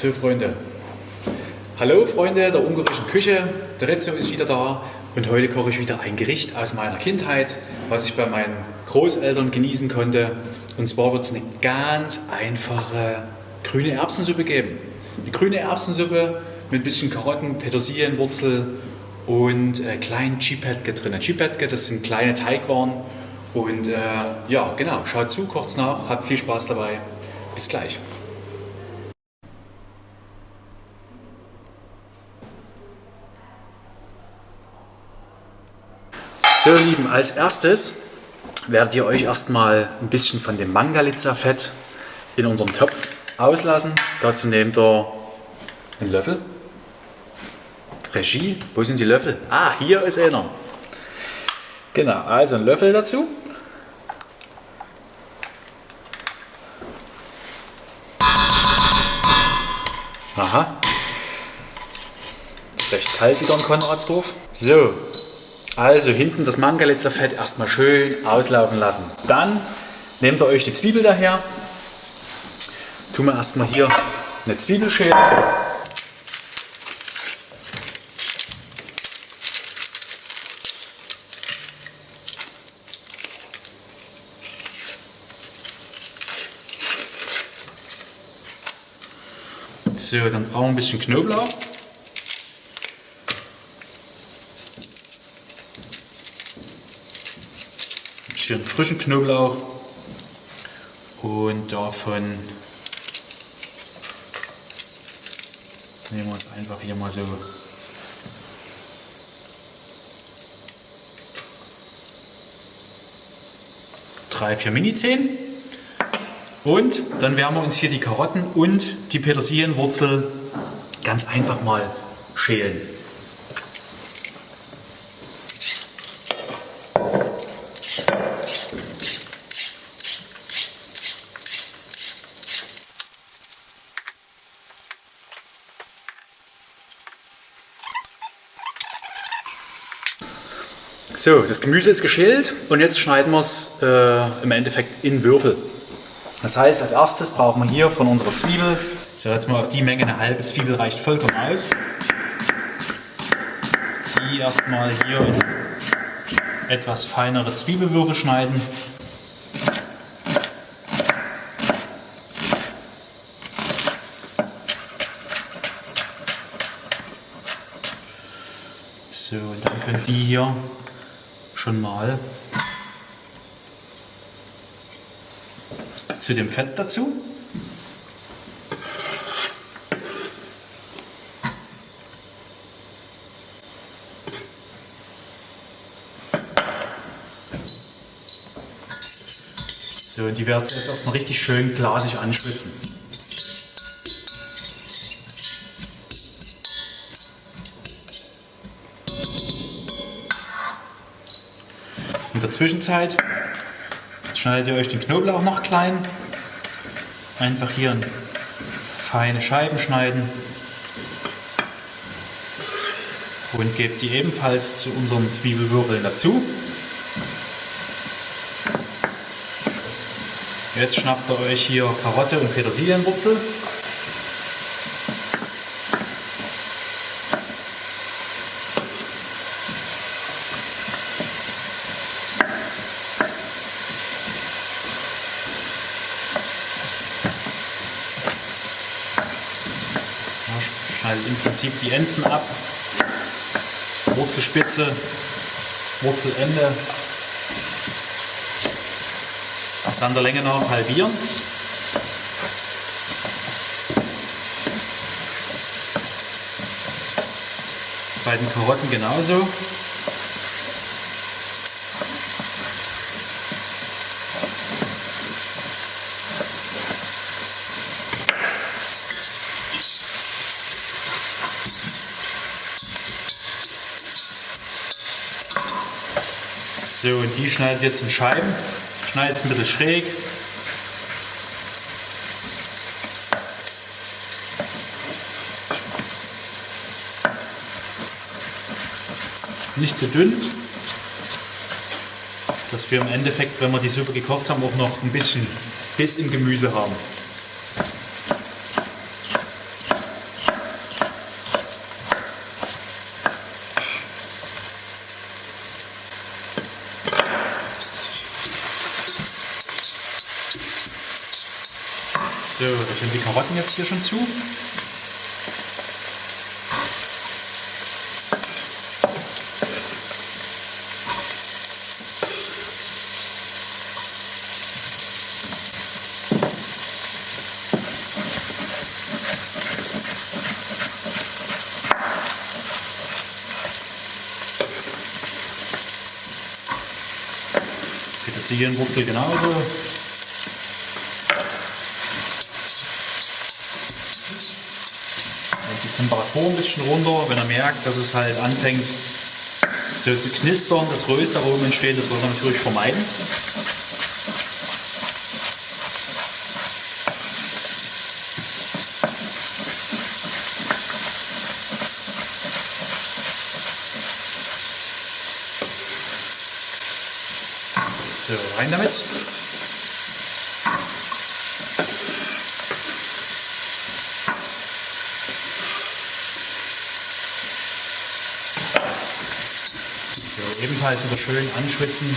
So Freunde, hallo Freunde der ungarischen Küche, der Rezzo ist wieder da und heute koche ich wieder ein Gericht aus meiner Kindheit, was ich bei meinen Großeltern genießen konnte. Und zwar wird es eine ganz einfache grüne Erbsensuppe geben. Eine grüne Erbsensuppe mit ein bisschen Karotten, Petersilien, Wurzel und äh, kleinen Chipetke drin. Chipetke, das sind kleine Teigwaren. Und äh, ja, genau, schaut zu, kocht nach, habt viel Spaß dabei. Bis gleich. So, ihr Lieben, als erstes werdet ihr euch erstmal ein bisschen von dem Mangalitza-Fett in unserem Topf auslassen. Dazu nehmt ihr einen Löffel. Regie, wo sind die Löffel? Ah, hier ist einer. Genau, also ein Löffel dazu. Aha. Ist recht kalt wieder in Konradsdorf. So, also hinten das Mangalitzer Fett erstmal schön auslaufen lassen. Dann nehmt ihr euch die Zwiebel daher. Tun wir erstmal hier eine Zwiebelschäle. So, dann brauchen wir ein bisschen Knoblauch. Einen frischen Knoblauch und davon nehmen wir uns einfach hier mal so drei, vier Mini-Zehen. Und dann werden wir uns hier die Karotten und die Petersilienwurzel ganz einfach mal schälen. So, das Gemüse ist geschält und jetzt schneiden wir es äh, im Endeffekt in Würfel. Das heißt, als erstes brauchen wir hier von unserer Zwiebel, so jetzt mal auf die Menge, eine halbe Zwiebel reicht vollkommen aus. Die erstmal hier in etwas feinere Zwiebelwürfel schneiden. So, und dann können die hier schon mal zu dem Fett dazu. So, die werden jetzt erstmal richtig schön glasig anschwitzen. In der Zwischenzeit schneidet ihr euch den Knoblauch noch klein. Einfach hier in feine Scheiben schneiden. Und gebt die ebenfalls zu unseren Zwiebelwürfeln dazu. Jetzt schnappt ihr euch hier Karotte und Petersilienwurzel. schneidet im Prinzip die Enden ab. Wurzelspitze, Wurzelende. Dann der Länge nach halbieren. Bei den Karotten genauso. So, und die schneidet jetzt in Scheiben. Schneidet es ein bisschen schräg. Nicht zu dünn, dass wir im Endeffekt, wenn wir die Suppe gekocht haben, auch noch ein bisschen Biss im Gemüse haben. So, da sind die Karotten jetzt hier schon zu. Petersilienwurzel genauso. Die Temperatur ein bisschen runter, wenn er merkt, dass es halt anfängt so zu knistern, das Röstaromen entsteht, das wollen wir natürlich vermeiden. So, rein damit. Ebenfalls wieder schön anschwitzen.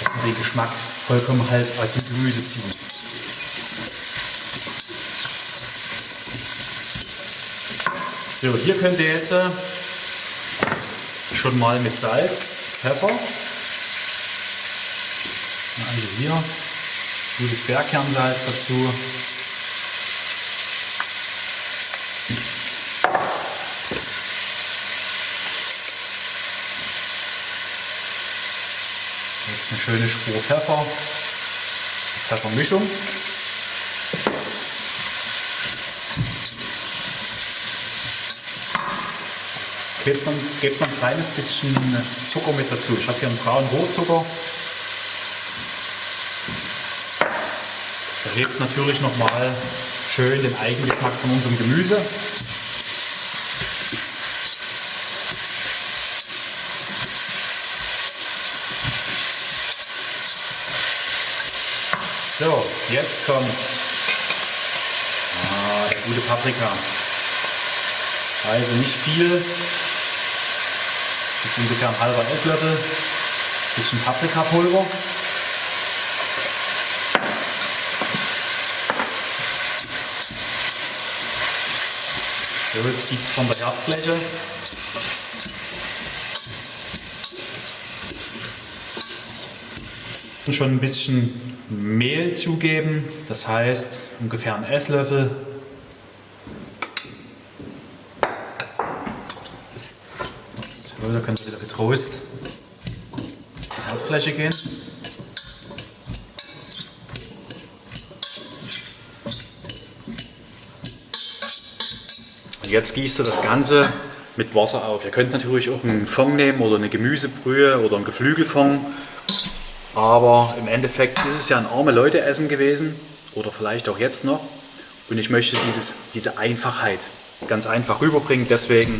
Dass wir den Geschmack vollkommen halt aus dem Gemüse ziehen. So, hier könnt ihr jetzt äh, schon mal mit Salz, Pfeffer, also hier gutes Bergkernsalz dazu. Schöne Spur Pfeffer, Pfeffermischung. Gebt man, gebt man ein kleines bisschen Zucker mit dazu. Ich habe hier einen braunen Rohrzucker. Der hebt natürlich nochmal schön den Eigengeschmack von unserem Gemüse. So, jetzt kommt ah, der gute Paprika. Also nicht viel, jetzt ungefähr ein halber Esslöffel, bisschen Paprikapulver. So, jetzt zieht es von der Herdfläche. Schon ein bisschen Mehl zugeben, das heißt ungefähr einen Esslöffel. So, da könnt ihr wieder getrost die Herdfläche gehen. Und jetzt gießt ihr das Ganze mit Wasser auf. Ihr könnt natürlich auch einen Fond nehmen oder eine Gemüsebrühe oder einen Geflügelfond. Aber im Endeffekt ist es ja ein arme Leute Essen gewesen oder vielleicht auch jetzt noch. Und ich möchte dieses, diese Einfachheit ganz einfach rüberbringen. Deswegen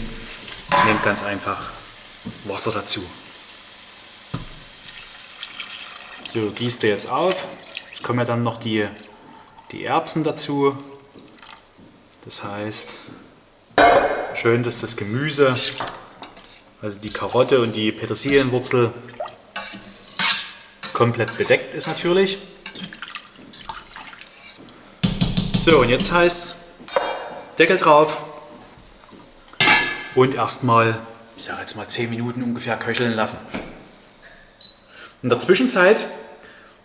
nehmt ganz einfach Wasser dazu. So, gießt ihr jetzt auf. Jetzt kommen ja dann noch die, die Erbsen dazu. Das heißt, schön, dass das Gemüse, also die Karotte und die Petersilienwurzel, komplett bedeckt ist natürlich. So, und jetzt heißt Deckel drauf und erstmal, ich sage jetzt mal 10 Minuten ungefähr köcheln lassen. In der Zwischenzeit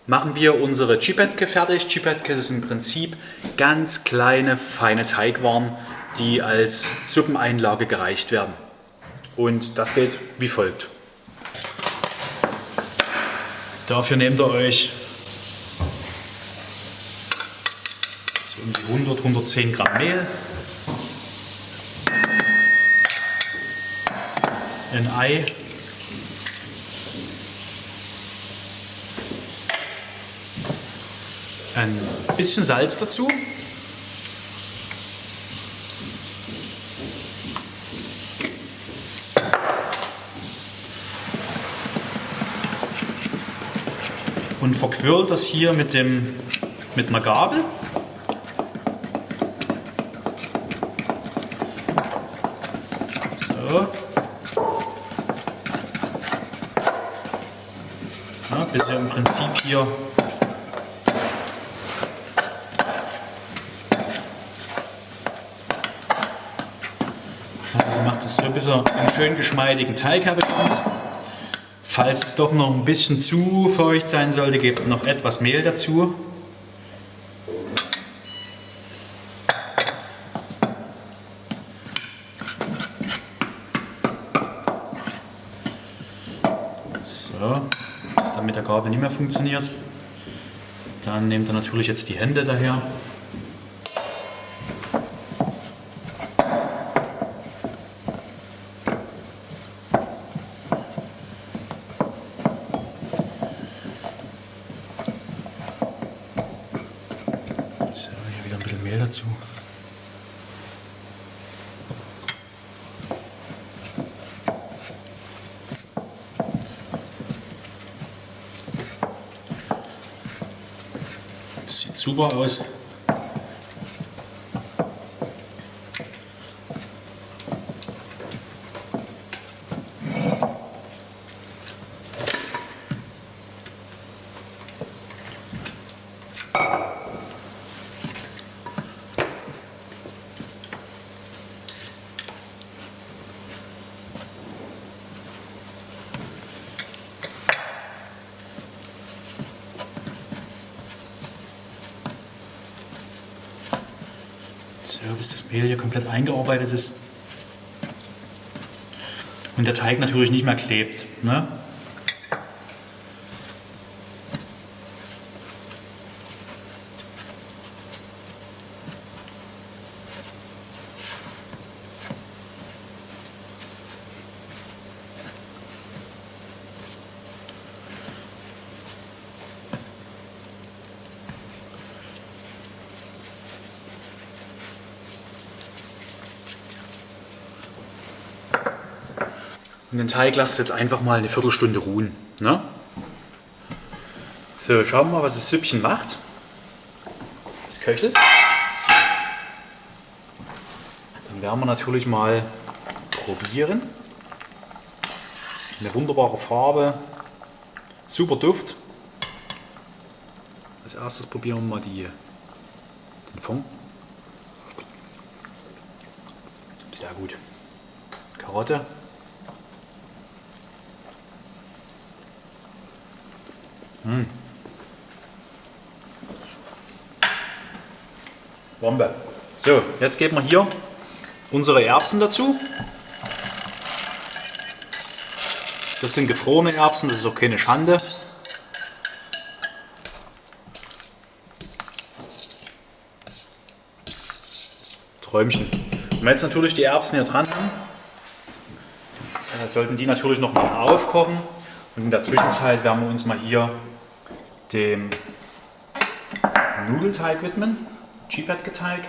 machen wir unsere Chipetke fertig. Chipetke ist im Prinzip ganz kleine, feine Teigwaren, die als Suppeneinlage gereicht werden. Und das geht wie folgt. Dafür nehmt ihr euch so um die 100, 110 Gramm Mehl, ein Ei, ein bisschen Salz dazu. und verquirl das hier mit, dem, mit einer Gabel. So. Bis ihr im Prinzip hier Also macht das so, bis er einen schön geschmeidigen Teig habe. Falls es doch noch ein bisschen zu feucht sein sollte, gebt noch etwas Mehl dazu. So, dass dann mit der Gabel nicht mehr funktioniert. Dann nehmt ihr natürlich jetzt die Hände daher. Super aus. So, bis das Mehl hier komplett eingearbeitet ist. Und der Teig natürlich nicht mehr klebt. Ne? Den Teig lasst jetzt einfach mal eine Viertelstunde ruhen. Ne? So, schauen wir mal, was das Süppchen macht. Es köchelt. Dann werden wir natürlich mal probieren. Eine wunderbare Farbe, super Duft. Als erstes probieren wir mal die, den Fond. Sehr gut. Karotte. Mmh. Bombe. So, jetzt geben wir hier unsere Erbsen dazu. Das sind gefrorene Erbsen, das ist auch keine Schande. Träumchen. Wenn wir jetzt natürlich die Erbsen hier dran haben, äh, sollten die natürlich noch mal aufkochen. Und in der Zwischenzeit werden wir uns mal hier dem Nudelteig widmen, Chipetke-Teig.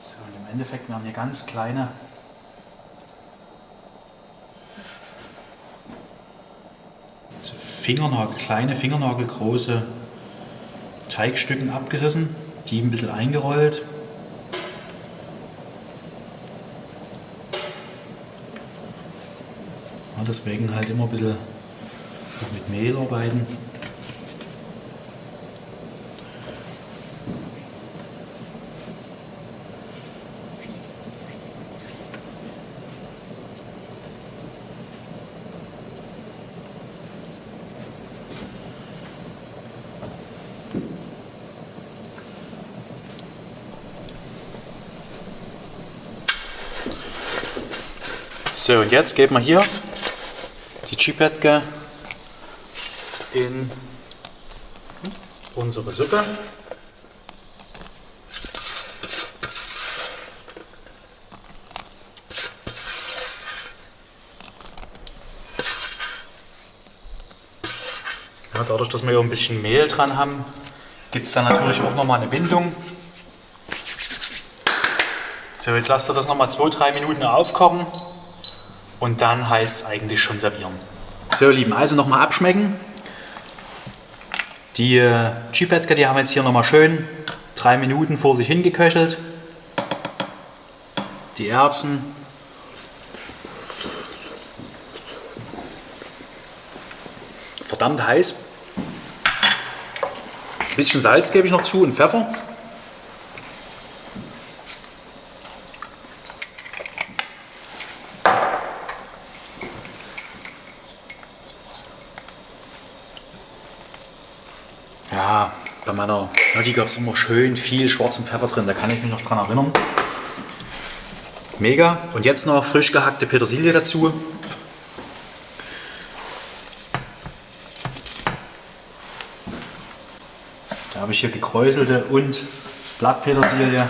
So, und im Endeffekt werden hier ganz kleine so Fingernagel, kleine Fingernagelgroße Teigstücken abgerissen, die ein bisschen eingerollt. Ja, deswegen halt immer ein bisschen mit Mehl arbeiten. So, und jetzt geben wir hier die Chipetke in unsere Suppe. Ja, dadurch, dass wir hier ein bisschen Mehl dran haben, gibt es dann natürlich auch nochmal eine Bindung. So, jetzt lasst ihr das nochmal 2-3 Minuten aufkochen und dann heißt es eigentlich schon servieren. So, ihr Lieben, also nochmal abschmecken. Die äh, Chipetka, die haben jetzt hier nochmal schön drei Minuten vor sich hingeköchelt. Die Erbsen. Verdammt heiß. Ein bisschen Salz gebe ich noch zu und Pfeffer. Mutti gab es immer schön viel schwarzen Pfeffer drin, da kann ich mich noch dran erinnern. Mega. Und jetzt noch frisch gehackte Petersilie dazu. Da habe ich hier gekräuselte und Blattpetersilie.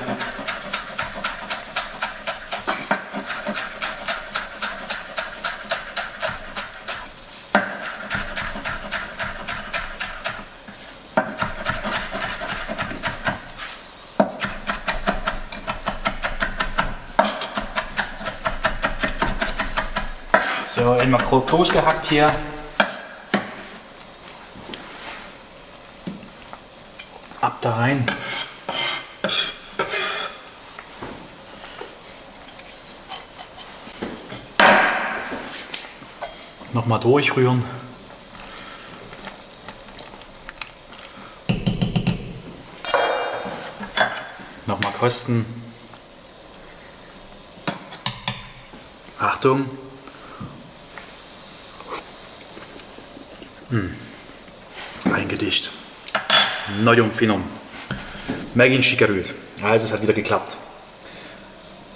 So, einmal grob durchgehackt hier. Ab da rein. Nochmal durchrühren. Nochmal kosten. Achtung, Ein Gedicht. Neuum Finom. Mergin Schikarüt. Also es hat wieder geklappt.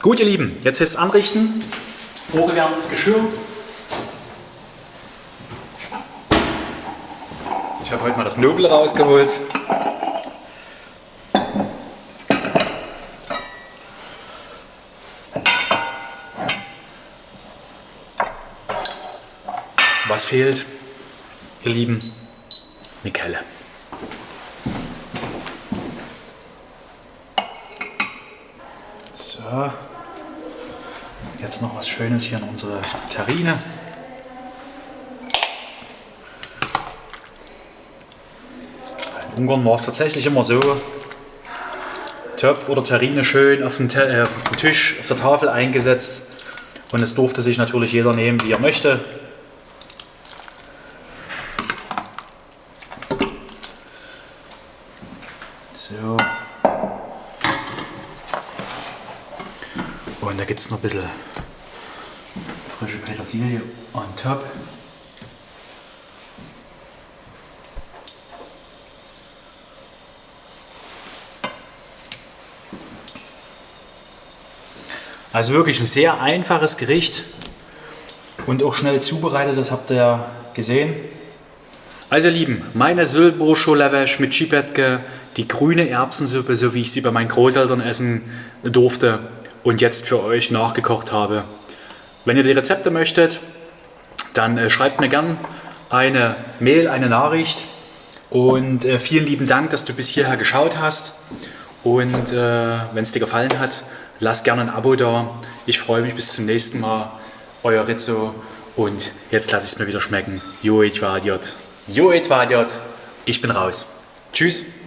Gut, ihr Lieben, jetzt ist anrichten. Vorgewärmtes Geschirr. Ich habe heute mal das Nobel rausgeholt. Was fehlt, ihr Lieben? Kelle. So. Jetzt noch was Schönes hier in unsere Terrine. In Ungarn war es tatsächlich immer so, Topf oder Terrine schön auf den, äh, auf den Tisch, auf der Tafel eingesetzt und es durfte sich natürlich jeder nehmen, wie er möchte. So. Es noch ein bisschen frische Petersilie on top. Also wirklich ein sehr einfaches Gericht und auch schnell zubereitet, das habt ihr gesehen. Also ihr Lieben, meine Sülborscholewesch mit Schipetke, die grüne Erbsensuppe, so wie ich sie bei meinen Großeltern essen durfte und jetzt für euch nachgekocht habe. Wenn ihr die Rezepte möchtet, dann äh, schreibt mir gern eine Mail, eine Nachricht und äh, vielen lieben Dank, dass du bis hierher geschaut hast und äh, wenn es dir gefallen hat, lasst gerne ein Abo da. Ich freue mich bis zum nächsten Mal. Euer Rizzo und jetzt lasse ich es mir wieder schmecken. Jo, war Idiot. Jo, war Idiot. Ich bin raus. Tschüss.